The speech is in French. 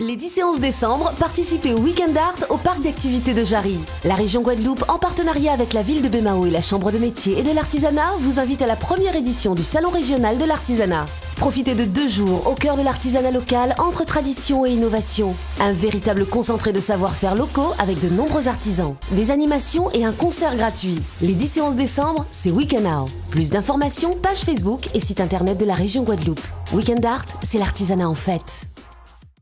Les 10 et 11 décembre, participez au Weekend Art au parc d'activités de Jarry. La région Guadeloupe, en partenariat avec la ville de Bémao et la Chambre de métier et de l'artisanat, vous invite à la première édition du Salon régional de l'artisanat. Profitez de deux jours au cœur de l'artisanat local entre tradition et innovation. Un véritable concentré de savoir-faire locaux avec de nombreux artisans. Des animations et un concert gratuit. Les 10 et 11 décembre, c'est Weekend Art. Plus d'informations, page Facebook et site internet de la région Guadeloupe. Weekend Art, c'est l'artisanat en fête.